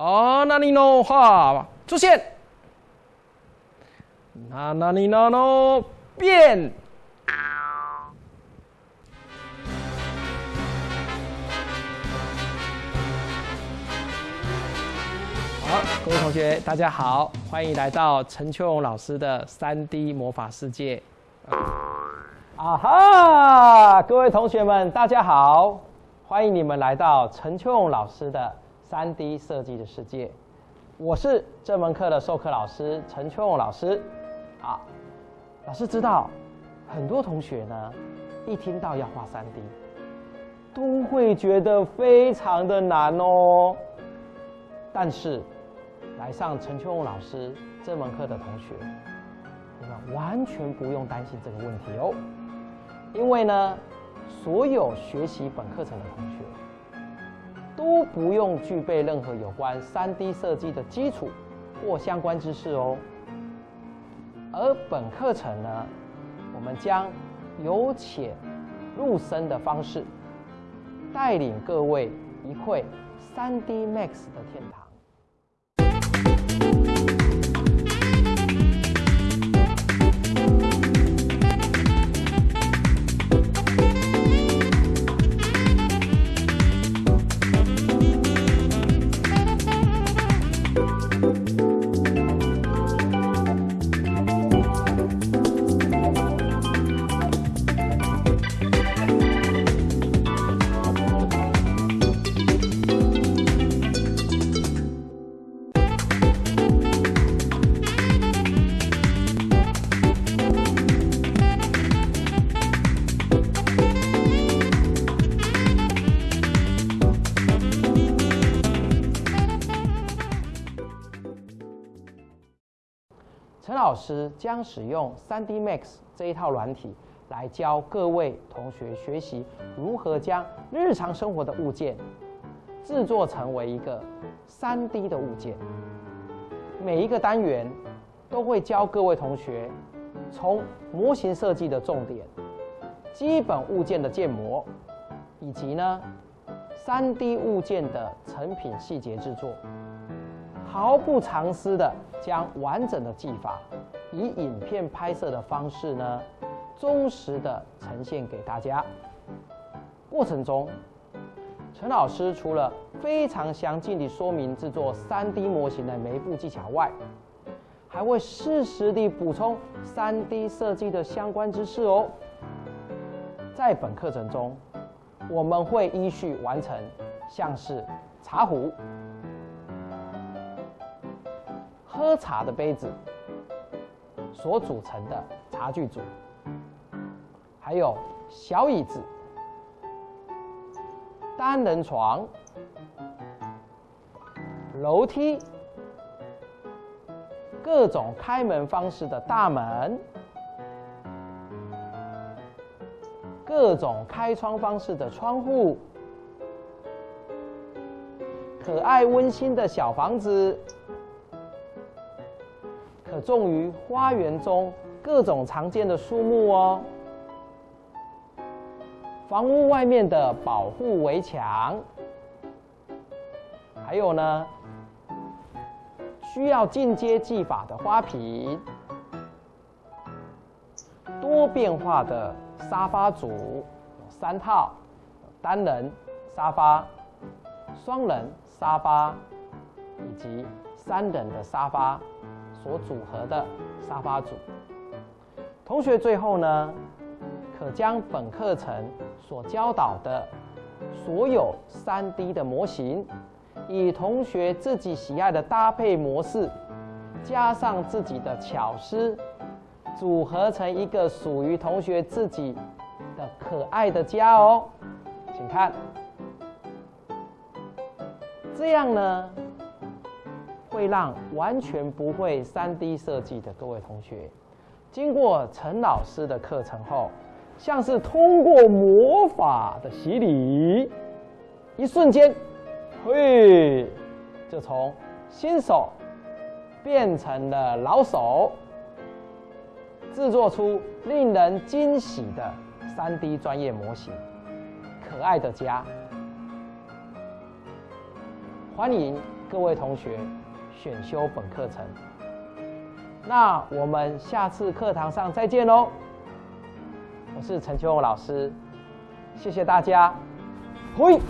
哦，那你呢？哈出现，那那你呢？呢变。好，各位同学，大家好，欢迎来到陈秋荣老师的三 D 魔法世界。啊哈，各位同学们，大家好，欢迎你们来到陈秋荣老师的三 D 设计的世界。我是这门课的授课老师陈秋荣老师。啊，老师知道，很多同学呢，一听到要画三 D，都会觉得非常的难哦。但是，来上陈秋荣老师这门课的同学，你们完全不用担心这个问题哦，因为呢，所有学习本课程的同学都不用具备任何有关三 D 设计的基础或相关知识哦。而本课程呢，我们将由浅入深的方式，带领各位一窥三 D Max 的天堂。陈老师将使用 3D Max 这一套软体来教各位同学学习如何将日常生活的物件制作成为一个 3D 的物件。每一个单元都会教各位同学从模型设计的重点、基本物件的建模，以及呢 3D 物件的成品细节制作。毫不藏私的将完整的技法以影片拍摄的方式呢，忠实的呈现给大家。过程中，陈老师除了非常详尽地说明制作 3D 模型的每一步技巧外，还会适时地补充 3D 设计的相关知识哦。在本课程中，我们会依序完成像是茶壶。喝茶的杯子所组成的茶具组，还有小椅子、单人床、楼梯、各种开门方式的大门、各种开窗方式的窗户、可爱温馨的小房子。可种于花园中各种常见的树木哦。房屋外面的保护围墙，还有呢，需要进阶技法的花瓶，多变化的沙发组有三套：单人沙发、双人沙发以及三人的沙发。所组合的沙发组，同学最后呢，可将本课程所教导的所有三 D 的模型，以同学自己喜爱的搭配模式，加上自己的巧思，组合成一个属于同学自己的可爱的家哦。请看，这样呢？会让完全不会三 D 设计的各位同学，经过陈老师的课程后，像是通过魔法的洗礼，一瞬间，嘿，就从新手变成了老手，制作出令人惊喜的三 D 专业模型，可爱的家，欢迎。各位同学选修本课程。那我们下次课堂上再见喽！我是陈秋红老师，谢谢大家，嘿。